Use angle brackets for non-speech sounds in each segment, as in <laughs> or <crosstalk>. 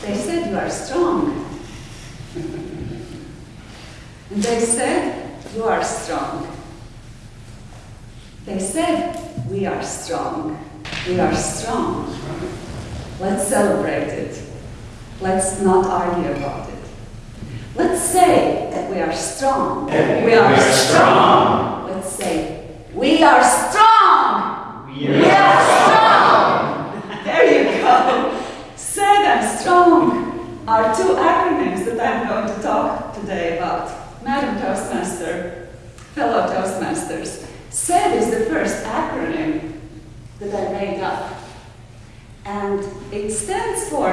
They said you are strong. and they said you are strong. They said we are strong. We are strong. Let's celebrate it. Let's not argue about it. Let's say that we are strong. We are strong. Let's say we are strong. We are strong. There you go. SAID and strong are two acronyms that I'm going to talk today about. Madam Toastmaster, fellow Toastmasters, SAID is the first acronym that I made up. And it stands for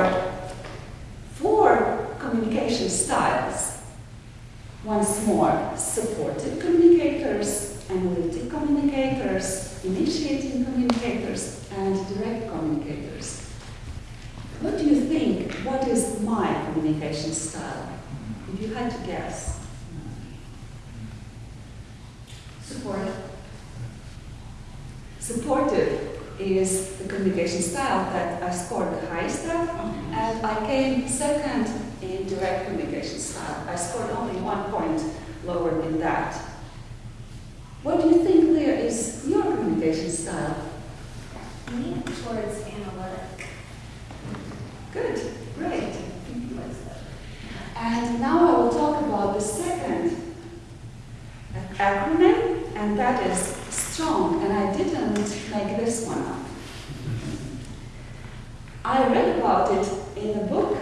four communication styles. Once more, supportive communicators, analytic communicators, initiating communicators, and direct communicators. What do you think? What is my communication style? If you had to guess. Supportive. Supportive is the communication style that I scored the highest at, and I came second in direct communication style. I scored only one point lower than that. What do you think, Leah, is your communication style? Lean towards analytic. Good, great. And now I will talk about the second acronym, and that is strong. And I didn't make this one up. I read about it in a book,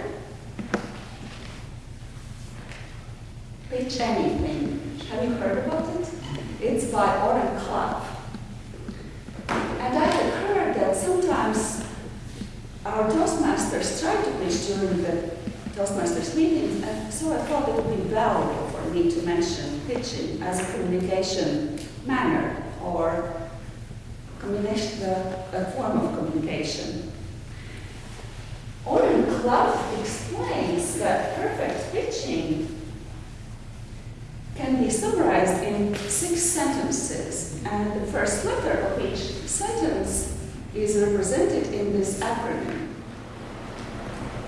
Pitch Anything. Have you heard about it? It's by Oren Klaff. And I had heard that sometimes our Toastmasters try to pitch during the Toastmasters meetings, and so I thought it would be valuable for me to mention pitching as a communication manner or a form of communication. Oren Klaff explains that perfect pitching can be summarized in six sentences, and the first letter of each sentence is represented in this acronym.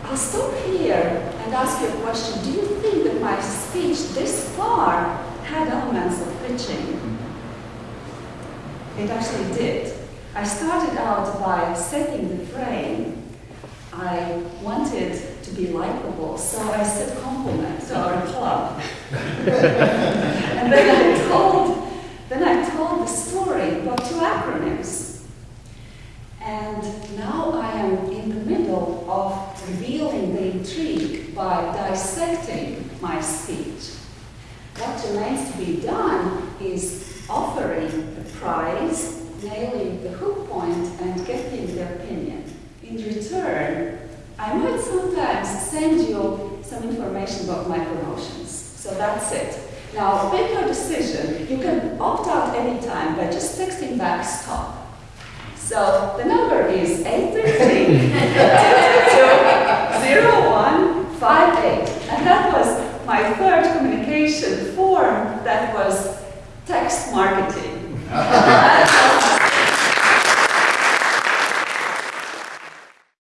I'll stop here and ask you a question. Do you think that my speech this far had elements of pitching? It actually did. I started out by setting the frame. I wanted to be likable, so I said compliment to our club. and then I told, then I told the story about two acronyms. And now I am in the middle of revealing the intrigue by dissecting my speech. What remains to be done is offering the prize, nailing the hook point, and getting their opinion. In return, I might sometimes send you some information about my promotions. So that's it. Now, make your decision. You can opt out anytime by just texting back stop. So the number is 833-222-0158. <laughs> And that was my third communication form that was text marketing. <laughs>